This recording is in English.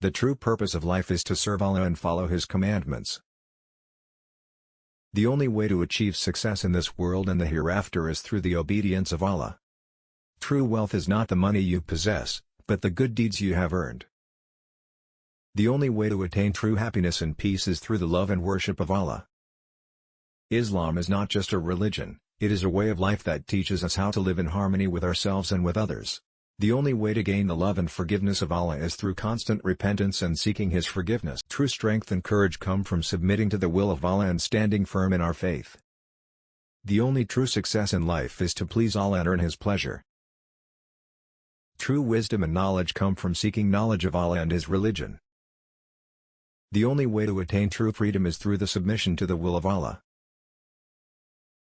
The true purpose of life is to serve Allah and follow His commandments. The only way to achieve success in this world and the hereafter is through the obedience of Allah. True wealth is not the money you possess, but the good deeds you have earned. The only way to attain true happiness and peace is through the love and worship of Allah. Islam is not just a religion, it is a way of life that teaches us how to live in harmony with ourselves and with others. The only way to gain the love and forgiveness of Allah is through constant repentance and seeking His forgiveness. True strength and courage come from submitting to the will of Allah and standing firm in our faith. The only true success in life is to please Allah and earn His pleasure. True wisdom and knowledge come from seeking knowledge of Allah and His religion. The only way to attain true freedom is through the submission to the will of Allah.